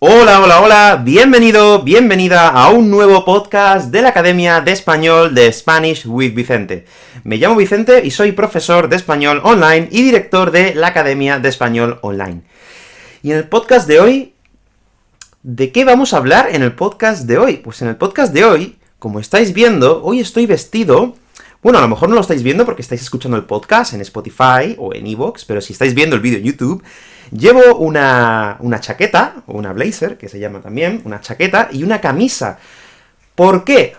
Hola, hola, hola, bienvenido, bienvenida a un nuevo podcast de la Academia de Español de Spanish with Vicente. Me llamo Vicente y soy profesor de español online y director de la Academia de Español Online. Y en el podcast de hoy, ¿de qué vamos a hablar en el podcast de hoy? Pues en el podcast de hoy, como estáis viendo, hoy estoy vestido bueno, a lo mejor no lo estáis viendo porque estáis escuchando el podcast en Spotify o en Evox, pero si estáis viendo el vídeo en YouTube, llevo una, una chaqueta, o una blazer, que se llama también, una chaqueta, y una camisa. ¿Por qué?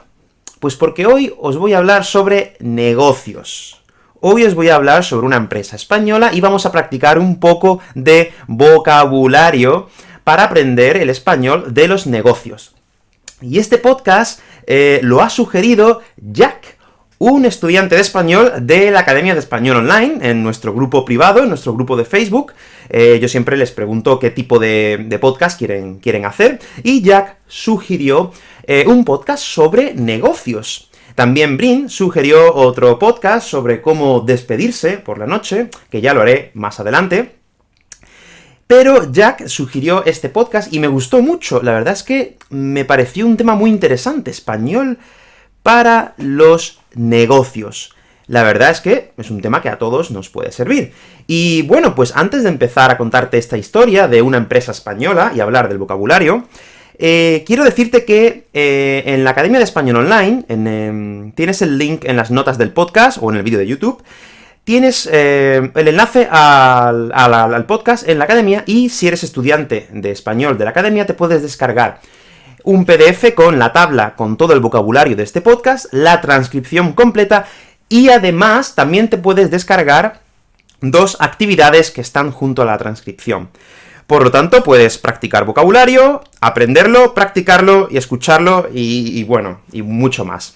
Pues porque hoy os voy a hablar sobre negocios. Hoy os voy a hablar sobre una empresa española, y vamos a practicar un poco de vocabulario para aprender el español de los negocios. Y este podcast eh, lo ha sugerido Jack, un estudiante de español de la Academia de Español Online, en nuestro grupo privado, en nuestro grupo de Facebook. Eh, yo siempre les pregunto qué tipo de, podcast quieren, quieren hacer, y Jack sugirió eh, un podcast sobre negocios. También Brin sugirió otro podcast sobre cómo despedirse por la noche, que ya lo haré más adelante. Pero Jack sugirió este podcast y me gustó mucho, la verdad es que me pareció un tema muy interesante, español para los negocios. La verdad es que es un tema que a todos nos puede servir. Y bueno, pues antes de empezar a contarte esta historia de una empresa española y hablar del vocabulario, eh, quiero decirte que eh, en la Academia de Español Online, em, tienes el link en las notas del podcast, o en el vídeo de YouTube, tienes eh, el enlace al, al podcast en la Academia, y si eres estudiante de español de la Academia, te puedes descargar un PDF con la tabla con todo el vocabulario de este podcast, la transcripción completa, y además también te puedes descargar dos actividades que están junto a la transcripción. Por lo tanto, puedes practicar vocabulario, aprenderlo, practicarlo y escucharlo, y, bueno, y mucho más.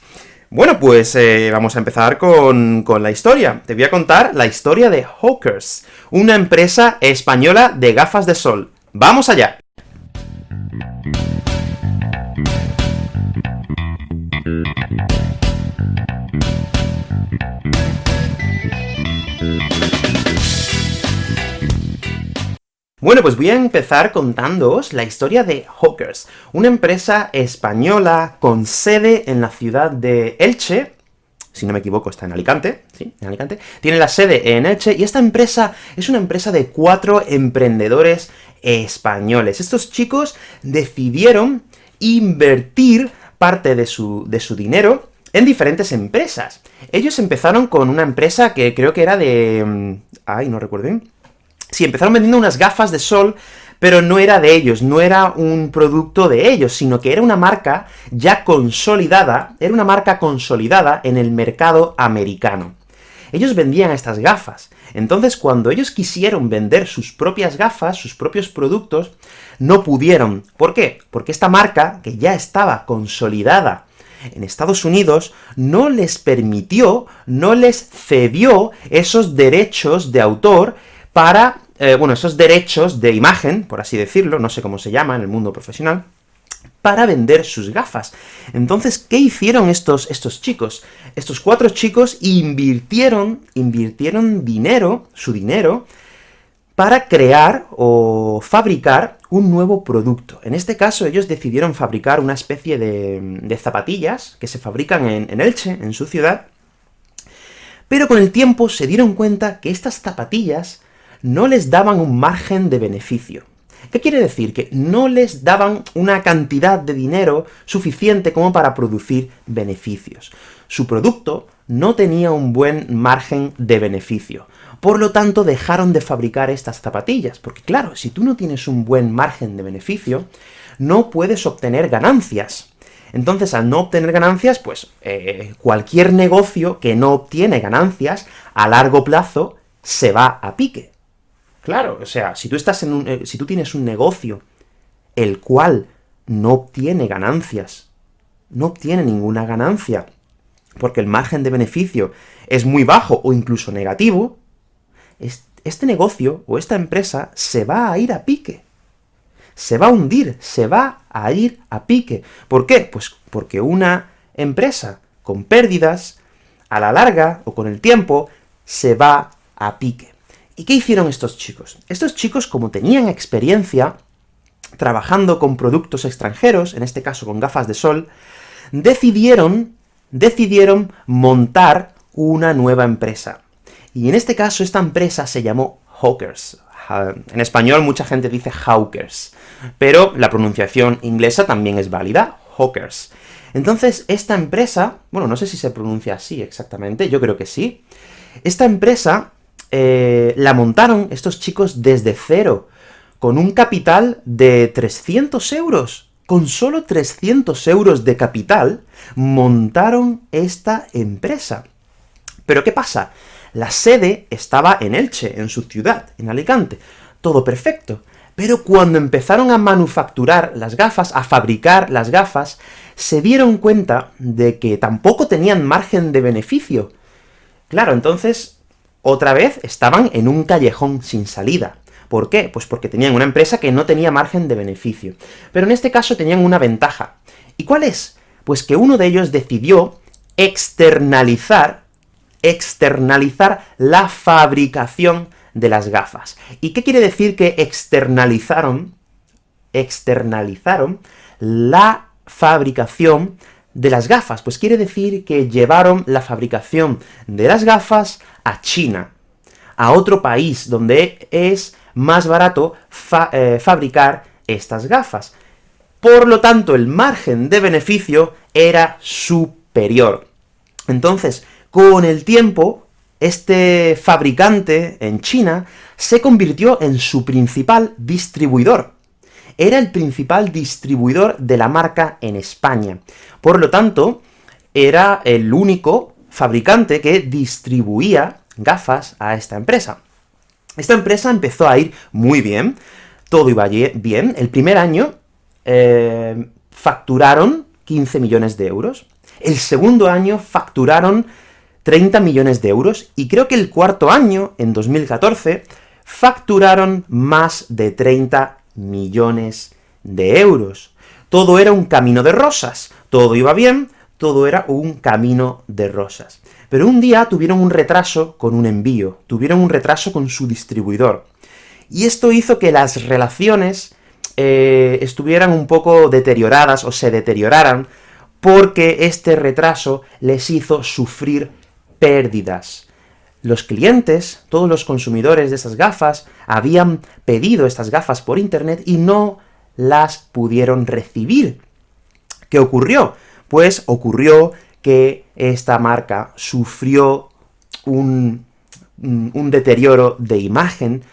Bueno, pues eh, vamos a empezar con, con la historia. Te voy a contar la historia de Hawkers, una empresa española de gafas de sol. ¡Vamos allá! Bueno, pues voy a empezar contándoos la historia de Hawkers, una empresa española con sede en la ciudad de Elche, si no me equivoco está en Alicante, sí, en Alicante, tiene la sede en Elche, y esta empresa es una empresa de cuatro emprendedores españoles. Estos chicos decidieron invertir parte de su, de su dinero en diferentes empresas. Ellos empezaron con una empresa que creo que era de... Mm, ay, no recuerdo bien Sí, empezaron vendiendo unas gafas de sol, pero no era de ellos, no era un producto de ellos, sino que era una marca ya consolidada, era una marca consolidada en el mercado americano. Ellos vendían estas gafas, entonces cuando ellos quisieron vender sus propias gafas, sus propios productos, no pudieron. ¿Por qué? Porque esta marca, que ya estaba consolidada en Estados Unidos, no les permitió, no les cedió esos derechos de autor para eh, bueno, esos derechos de imagen, por así decirlo, no sé cómo se llama en el mundo profesional, para vender sus gafas. Entonces, ¿qué hicieron estos, estos chicos? Estos cuatro chicos invirtieron, invirtieron dinero, su dinero, para crear o fabricar un nuevo producto. En este caso, ellos decidieron fabricar una especie de, zapatillas que se fabrican en, en Elche, en su ciudad, pero con el tiempo se dieron cuenta que estas zapatillas no les daban un margen de beneficio. ¿Qué quiere decir? Que no les daban una cantidad de dinero suficiente como para producir beneficios. Su producto no tenía un buen margen de beneficio. Por lo tanto, dejaron de fabricar estas zapatillas, porque claro, si tú no tienes un buen margen de beneficio, no puedes obtener ganancias. Entonces, al no obtener ganancias, pues, eh, cualquier negocio que no obtiene ganancias, a largo plazo, se va a pique. Claro, o sea, si tú estás en un, eh, si tú tienes un negocio el cual no obtiene ganancias, no obtiene ninguna ganancia, porque el margen de beneficio es muy bajo o incluso negativo, este negocio o esta empresa se va a ir a pique. Se va a hundir, se va a ir a pique. ¿Por qué? Pues porque una empresa con pérdidas, a la larga, o con el tiempo, se va a pique. ¿Y qué hicieron estos chicos? Estos chicos, como tenían experiencia, trabajando con productos extranjeros, en este caso con gafas de sol, decidieron, decidieron montar una nueva empresa. Y en este caso esta empresa se llamó Hawkers. En español mucha gente dice Hawkers, pero la pronunciación inglesa también es válida, Hawkers. Entonces, esta empresa, bueno, no sé si se pronuncia así exactamente, yo creo que sí, esta empresa eh, la montaron estos chicos desde cero, con un capital de 300 euros. Con solo 300 euros de capital, montaron esta empresa. Pero ¿qué pasa? La sede estaba en Elche, en su ciudad, en Alicante. Todo perfecto. Pero cuando empezaron a manufacturar las gafas, a fabricar las gafas, se dieron cuenta de que tampoco tenían margen de beneficio. Claro, entonces, otra vez estaban en un callejón sin salida. ¿Por qué? Pues porque tenían una empresa que no tenía margen de beneficio. Pero en este caso tenían una ventaja. ¿Y cuál es? Pues que uno de ellos decidió externalizar, externalizar la fabricación de las gafas. ¿Y qué quiere decir que externalizaron? Externalizaron la fabricación de las gafas, pues quiere decir que llevaron la fabricación de las gafas a China, a otro país donde es más barato eh, fabricar estas gafas. Por lo tanto, el margen de beneficio era superior. Entonces, con el tiempo, este fabricante en China se convirtió en su principal distribuidor. Era el principal distribuidor de la marca en España. Por lo tanto, era el único fabricante que distribuía gafas a esta empresa. Esta empresa empezó a ir muy bien, todo iba bien. El primer año eh, facturaron 15 millones de euros. El segundo año facturaron 30 millones de euros, y creo que el cuarto año, en 2014, facturaron más de 30 millones de euros. Todo era un camino de rosas, todo iba bien, todo era un camino de rosas. Pero un día tuvieron un retraso con un envío, tuvieron un retraso con su distribuidor. Y esto hizo que las relaciones eh, estuvieran un poco deterioradas, o se deterioraran, porque este retraso les hizo sufrir pérdidas. Los clientes, todos los consumidores de esas gafas, habían pedido estas gafas por internet y no las pudieron recibir. ¿Qué ocurrió? Pues ocurrió que esta marca sufrió un, un deterioro de imagen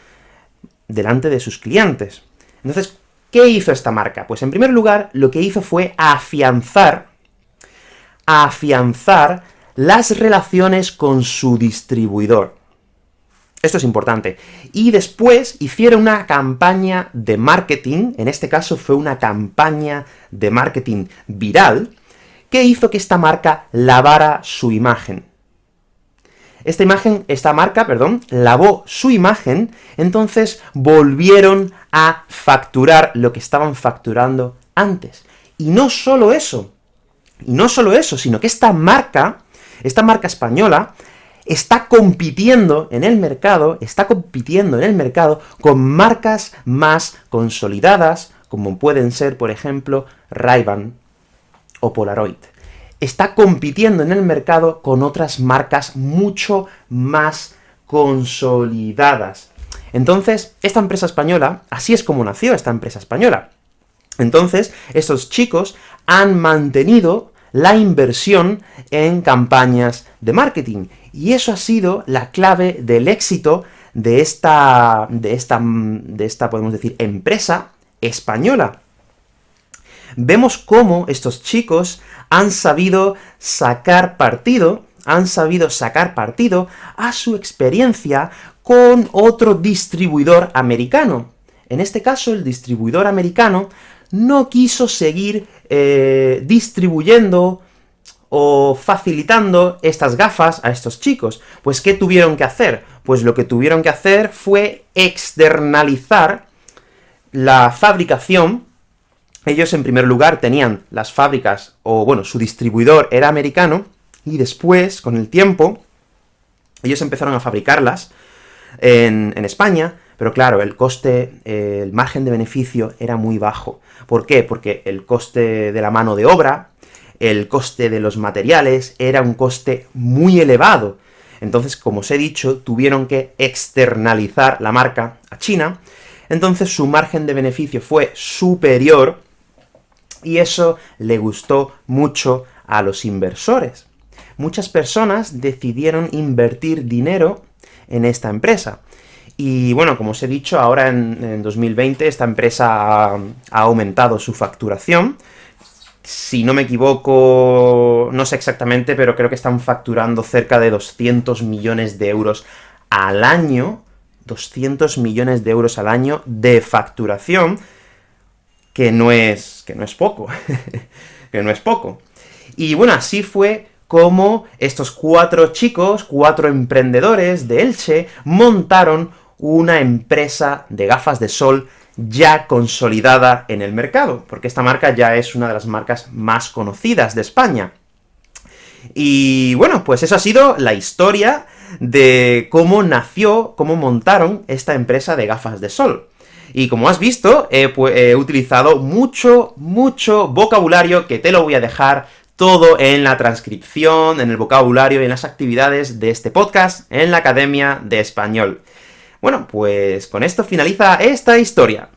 delante de sus clientes. Entonces, ¿qué hizo esta marca? Pues en primer lugar, lo que hizo fue afianzar, afianzar las relaciones con su distribuidor. Esto es importante. Y después hicieron una campaña de marketing, en este caso fue una campaña de marketing viral, que hizo que esta marca lavara su imagen. Esta imagen, esta marca, perdón, lavó su imagen, entonces volvieron a facturar lo que estaban facturando antes. Y no solo eso, y no solo eso, sino que esta marca esta marca española está compitiendo en el mercado, está compitiendo en el mercado con marcas más consolidadas, como pueden ser, por ejemplo, ray o Polaroid. Está compitiendo en el mercado con otras marcas mucho más consolidadas. Entonces, esta empresa española, así es como nació esta empresa española. Entonces, estos chicos han mantenido la inversión en campañas de marketing. Y eso ha sido la clave del éxito de esta, de esta, de esta, podemos decir, empresa española. Vemos cómo estos chicos han sabido sacar partido, han sabido sacar partido a su experiencia con otro distribuidor americano. En este caso, el distribuidor americano no quiso seguir eh, distribuyendo o facilitando estas gafas a estos chicos. Pues, ¿qué tuvieron que hacer? Pues lo que tuvieron que hacer fue externalizar la fabricación. Ellos, en primer lugar, tenían las fábricas, o bueno, su distribuidor era americano, y después, con el tiempo, ellos empezaron a fabricarlas en, en España, pero claro, el coste, eh, el margen de beneficio era muy bajo. ¿Por qué? Porque el coste de la mano de obra, el coste de los materiales, era un coste muy elevado. Entonces, como os he dicho, tuvieron que externalizar la marca a China, entonces su margen de beneficio fue superior, y eso le gustó mucho a los inversores. Muchas personas decidieron invertir dinero en esta empresa. Y bueno, como os he dicho, ahora en, 2020 esta empresa ha, aumentado su facturación, si no me equivoco, no sé exactamente, pero creo que están facturando cerca de 200 millones de euros al año, 200 millones de euros al año de facturación, que no es, que no es poco, que no es poco. Y bueno, así fue como estos cuatro chicos, cuatro emprendedores de Elche, montaron una empresa de gafas de sol ya consolidada en el mercado, porque esta marca ya es una de las marcas más conocidas de España. Y bueno, pues eso ha sido la historia de cómo nació, cómo montaron esta empresa de gafas de sol. Y como has visto, he, utilizado mucho, mucho vocabulario que te lo voy a dejar todo en la transcripción, en el vocabulario y en las actividades de este podcast en la Academia de Español. Bueno, pues con esto finaliza esta historia.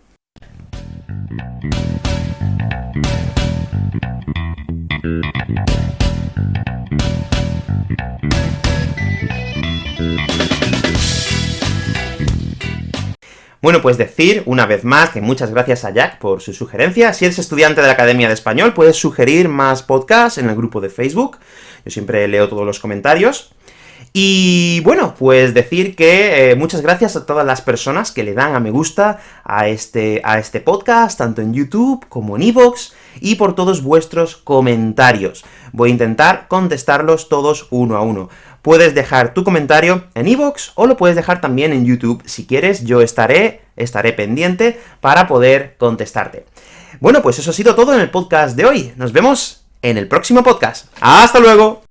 Bueno, pues decir, una vez más, que muchas gracias a Jack por su sugerencia. Si eres estudiante de la Academia de Español, puedes sugerir más podcasts en el grupo de Facebook. Yo siempre leo todos los comentarios. Y bueno, pues decir que eh, muchas gracias a todas las personas que le dan a me gusta a este, a este podcast, tanto en YouTube como en Evox, y por todos vuestros comentarios. Voy a intentar contestarlos todos uno a uno. Puedes dejar tu comentario en Evox, o lo puedes dejar también en YouTube. Si quieres, yo estaré, estaré pendiente para poder contestarte. Bueno, pues eso ha sido todo en el podcast de hoy. Nos vemos en el próximo podcast. ¡Hasta luego!